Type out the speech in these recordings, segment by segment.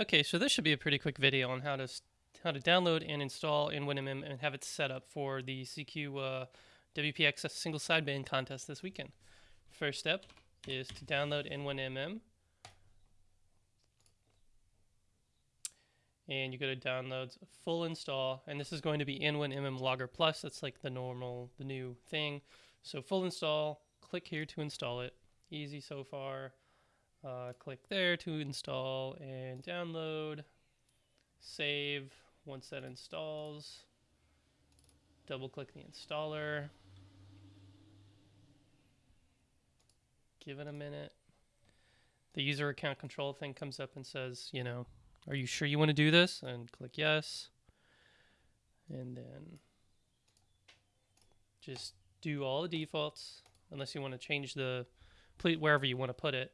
Okay, so this should be a pretty quick video on how to how to download and install N1MM and have it set up for the CQ uh, WPX single sideband contest this weekend. First step is to download N1MM. And you go to downloads, full install, and this is going to be N1MM Logger Plus. That's like the normal, the new thing. So full install, click here to install it. Easy so far. Uh, click there to install and download. Save once that installs. Double click the installer. Give it a minute. The user account control thing comes up and says, you know, are you sure you want to do this? And click yes. And then just do all the defaults unless you want to change the wherever you want to put it.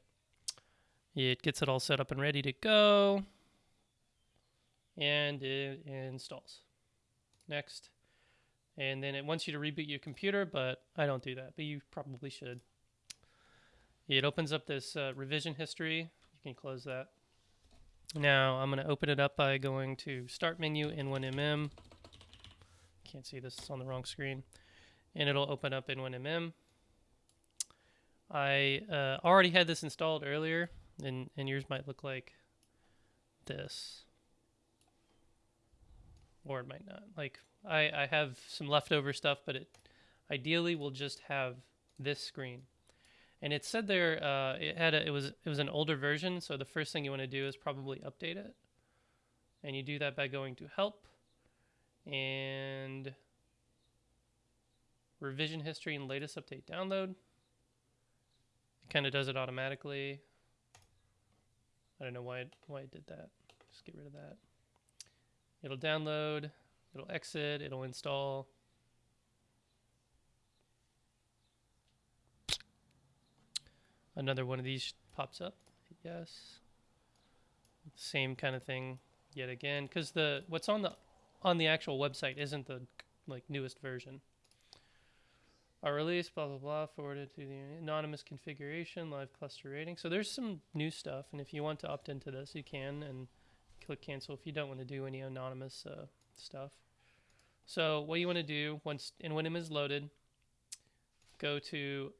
It gets it all set up and ready to go. And it installs. Next. And then it wants you to reboot your computer, but I don't do that, but you probably should. It opens up this uh, revision history. You can close that. Now I'm going to open it up by going to Start menu in N1MM. Can't see this, it's on the wrong screen. And it'll open up in N1MM. I uh, already had this installed earlier, and, and yours might look like this. Or it might not. Like, I, I have some leftover stuff, but it ideally will just have this screen. And it said there uh, it had a, it was it was an older version, so the first thing you want to do is probably update it. And you do that by going to help and revision history and latest update download. It kind of does it automatically. I don't know why it, why it did that. Just get rid of that. It'll download, it'll exit, it'll install. Another one of these pops up. Yes. Same kind of thing yet again because the what's on the on the actual website isn't the like newest version. Release, blah blah blah, forwarded to the anonymous configuration, live cluster rating. So there's some new stuff, and if you want to opt into this, you can and click cancel if you don't want to do any anonymous uh, stuff. So what you want to do once N1MM is loaded, go to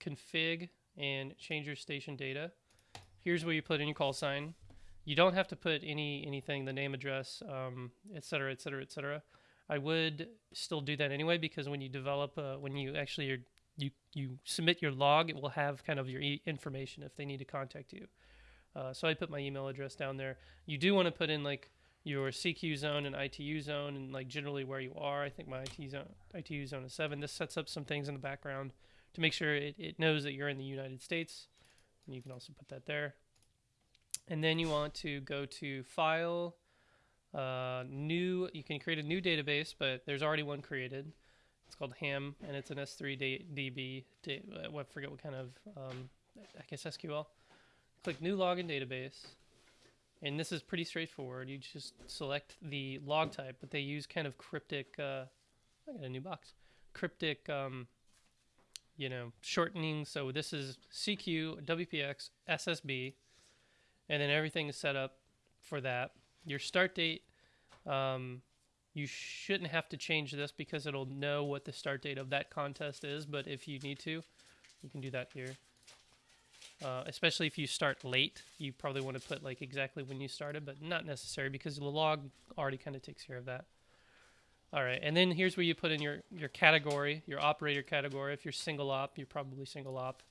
config and change your station data. Here's where you put in your call sign. You don't have to put any anything, the name, address, um, et cetera, et cetera, et cetera. I would still do that anyway because when you develop, uh, when you actually you you submit your log, it will have kind of your e- information if they need to contact you. Uh, so I put my email address down there. You do want to put in like your CQ zone and ITU zone and like generally where you are. I think my IT zone, ITU zone is seven. This sets up some things in the background to make sure it, it knows that you're in the United States. And you can also put that there. And then you want to go to File, uh, New. You can create a new database, but there's already one created. It's called HAM, and it's an S3 DB. Da- I forget what kind of, um, I guess SQL. Click New Login Database. And this is pretty straightforward. You just select the log type, but they use kind of cryptic. Uh, I got a new box. Cryptic um, you know, shortening. So this is CQ, WPX, SSB, and then everything is set up for that. Your start date, um, you shouldn't have to change this because it'll know what the start date of that contest is. But if you need to, you can do that here. Uh, especially if you start late, you probably want to put like exactly when you started, but not necessary because the log already kind of takes care of that. All right, and then here's where you put in your, your category, your operator category. If you're single op, you're probably single op.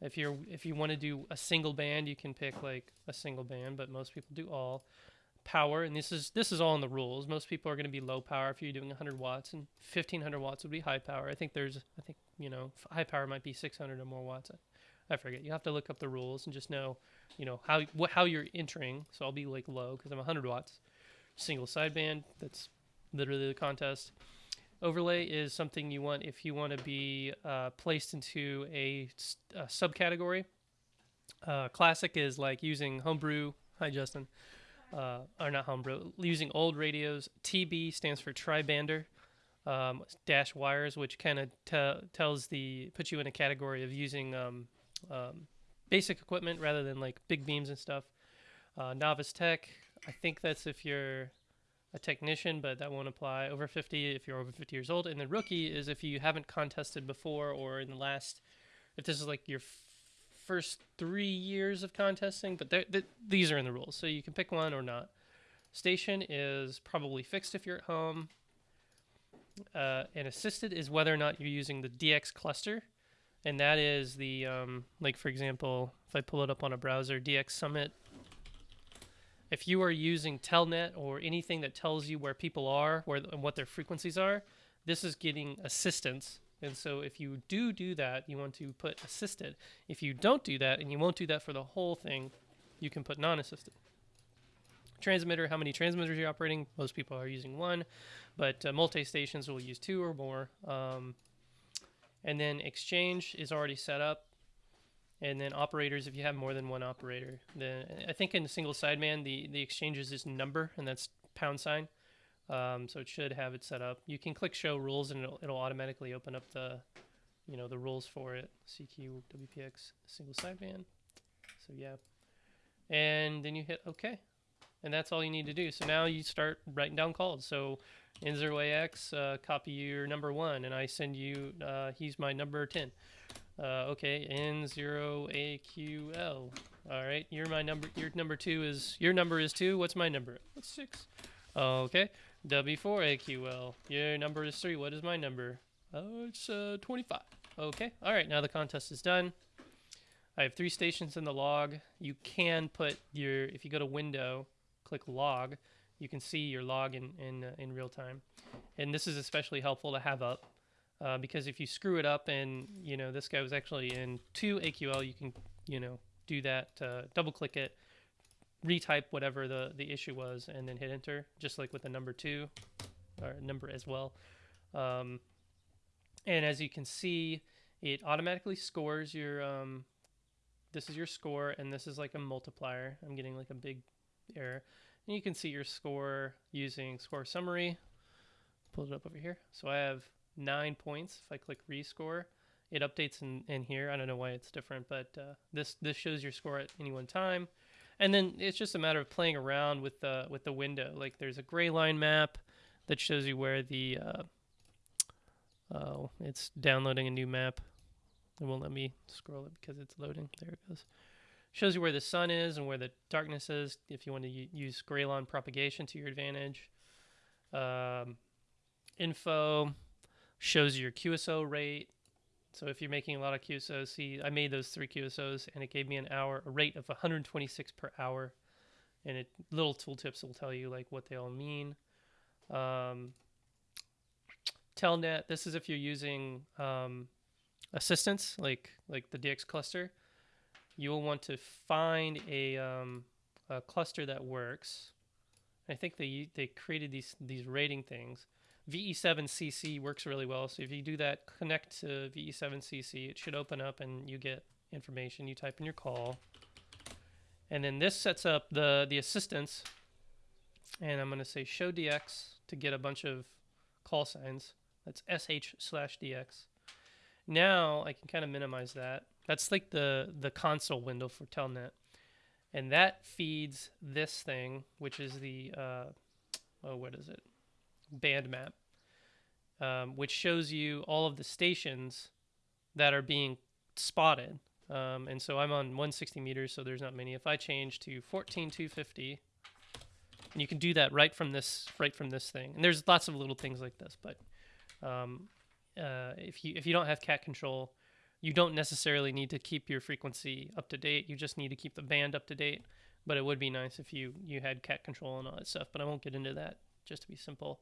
If you're if you want to do a single band, you can pick like a single band, but most people do all. Power, and this is this is all in the rules. Most people are going to be low power if you're doing 100 watts, and 1500 watts would be high power. I think there's I think you know high power might be 600 or more watts. I, forget. You have to look up the rules and just know you know how how you're entering. So I'll be like low because I'm 100 watts. Single sideband. That's literally the contest. Overlay is something you want if you want to be uh, placed into a, a subcategory. Uh, classic is like using homebrew. Hi, Justin. Uh, or not homebrew. Using old radios. TB stands for tribander. Um, dash wires, which kind of te- tells the puts you in a category of using um, um, basic equipment rather than like big beams and stuff. Uh, novice tech, I think that's if you're a technician, but that won't apply. Over 50 if you're over 50 years old. And then rookie is if you haven't contested before or in the last, if this is like your first three years of contesting, but they're- th- these are in the rules. So you can pick one or not. Station is probably fixed if you're at home. Uh, and assisted is whether or not you're using the DX cluster. And that is the, um, like, for example, if I pull it up on a browser, DX Summit if you are using telnet or anything that tells you where people are where and what their frequencies are this is getting assistance and so if you do do that you want to put assisted. If you don't do that and you won't do that for the whole thing you can put non-assisted. Transmitter how many transmitters you're operating? Most people are using one but uh, multi-stations will use two or more um, and then exchange is already set up. And then operators if you have more than one operator then i think in single sideband the the exchanges is this number and that's pound sign um, so it should have it set up you can click show rules and it'll, it'll automatically open up the you know the rules for it cq wpx single sideband so yeah and then you hit ok and that's all you need to do so now you start writing down calls so n0ax uh, copy your number one and i send you uh, he's my number 10 uh, okay, N0AQL. All right, you're my number. Your number two is your number is two. What's my number? What's six? Okay, W4AQL. Your number is three. What is my number? Oh, it's uh, 25. Okay, all right. Now the contest is done. I have three stations in the log. You can put your if you go to Window, click Log, you can see your log in in uh, in real time, and this is especially helpful to have up uh, because if you screw it up and you know this guy was actually in two AQL, you can you know do that, uh, double click it, retype whatever the the issue was, and then hit enter, just like with the number two or number as well. Um, and as you can see, it automatically scores your um, this is your score, and this is like a multiplier. I'm getting like a big error. And you can see your score using score summary. Pull it up over here. So I have nine points. If I click rescore, it updates in, in here. I don't know why it's different, but uh, this this shows your score at any one time. And then it's just a matter of playing around with the with the window. Like there's a gray line map that shows you where the uh, oh it's downloading a new map. It won't let me scroll it because it's loading. There it goes. Shows you where the sun is and where the darkness is. If you want to use gray line propagation to your advantage. Um, info shows your QSO rate. So if you're making a lot of QSOs, see, I made those three QSOs and it gave me an hour, a rate of 126 per hour. And it little tooltips will tell you like what they all mean. Um, Telnet, this is if you're using um, assistance like like the DX cluster. You will want to find a, um, a cluster that works. I think they they created these these rating things. VE7CC works really well. So if you do that, connect to VE7CC, it should open up and you get information. You type in your call. And then this sets up the, the assistance. And I'm going to say show DX to get a bunch of call signs. That's SH slash DX. Now I can kind of minimize that. That's like the, the console window for Telnet. And that feeds this thing, which is the, uh, oh, what is it? Band map, um, which shows you all of the stations that are being spotted. Um, and so I'm on 160 meters, so there's not many. If I change to 14250, and you can do that right from this right from this thing. And there's lots of little things like this, but um, uh, if you if you don't have cat control, you don't necessarily need to keep your frequency up to date. You just need to keep the band up to date. But it would be nice if you you had cat control and all that stuff. But I won't get into that. Just to be simple.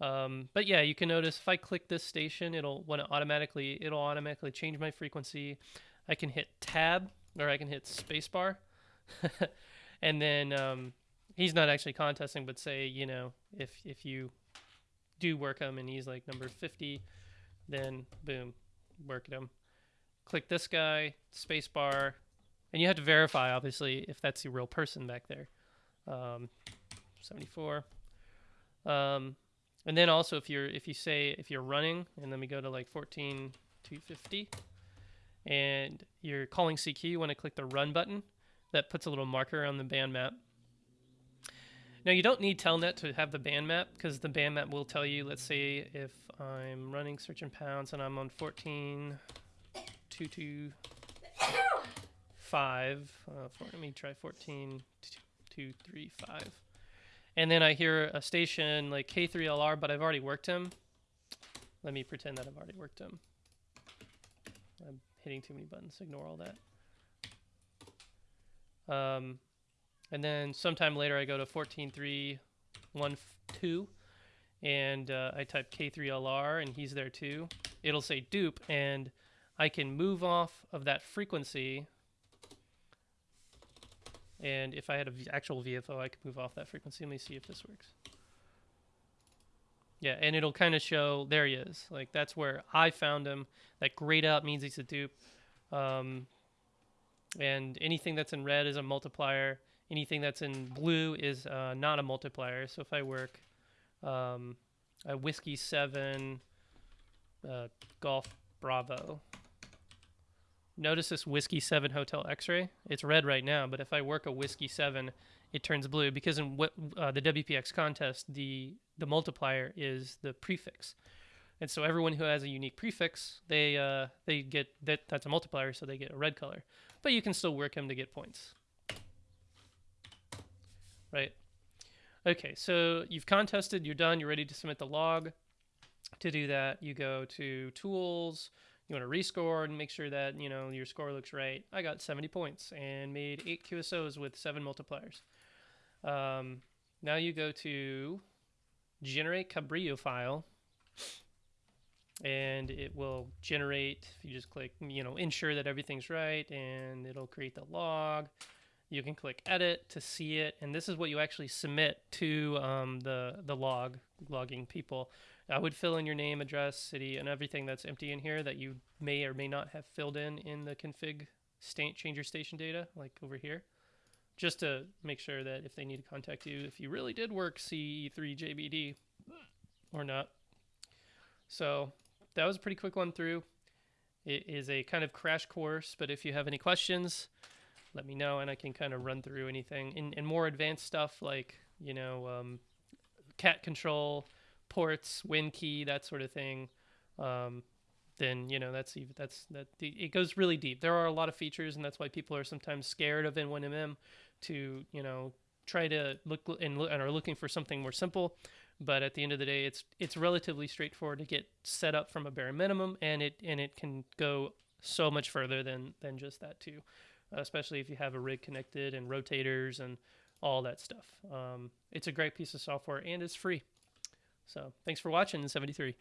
Um, but yeah, you can notice if I click this station, it'll when it automatically it'll automatically change my frequency. I can hit tab or I can hit spacebar, and then um, he's not actually contesting, but say you know if if you do work him and he's like number 50, then boom, work him. Click this guy, spacebar, and you have to verify obviously if that's the real person back there. Um, 74. Um, and then also if you're if you say if you're running and then we go to like 14 to 50 and you're calling CQ, you want to click the run button. That puts a little marker on the band map Now you don't need Telnet to have the band map because the band map will tell you. Let's say if I'm running search and pounce and I'm on 14, 2, 2, 5. Uh, for, let me try 14, 2, 3, 5. And then I hear a station like K3LR, but I've already worked him. Let me pretend that I've already worked him. I'm hitting too many buttons. Ignore all that. Um, and then sometime later, I go to 14.3.1.2, and uh, I type K3LR, and he's there too. It'll say dupe, and I can move off of that frequency. And if I had an actual VFO, I could move off that frequency. Let me see if this works. Yeah, and it'll kind of show there he is. Like that's where I found him. That grayed out means he's a dupe. Um, and anything that's in red is a multiplier. Anything that's in blue is uh, not a multiplier. So if I work um, a whiskey seven uh, golf bravo. Notice this whiskey seven hotel X-ray. It's red right now, but if I work a whiskey seven, it turns blue because in what, uh, the WPX contest, the the multiplier is the prefix, and so everyone who has a unique prefix, they uh, they get that that's a multiplier, so they get a red color. But you can still work them to get points, right? Okay, so you've contested, you're done, you're ready to submit the log. To do that, you go to Tools. You want to rescore and make sure that you know your score looks right. I got 70 points and made eight QSOs with seven multipliers. Um, now you go to generate Cabrillo file and it will generate if you just click you know ensure that everything's right and it'll create the log you can click edit to see it and this is what you actually submit to um, the the log logging people i would fill in your name address city and everything that's empty in here that you may or may not have filled in in the config state changer station data like over here just to make sure that if they need to contact you, if you really did work CE3JBD or not. So that was a pretty quick one through. It is a kind of crash course, but if you have any questions, let me know and I can kind of run through anything. and, in more advanced stuff like, you know, um, cat control, ports, WinKey, that sort of thing. Um, then you know that's even that's that it goes really deep. There are a lot of features, and that's why people are sometimes scared of N1MM to you know try to look and, and are looking for something more simple. But at the end of the day, it's it's relatively straightforward to get set up from a bare minimum, and it and it can go so much further than than just that too, especially if you have a rig connected and rotators and all that stuff. Um, it's a great piece of software and it's free. So thanks for watching 73.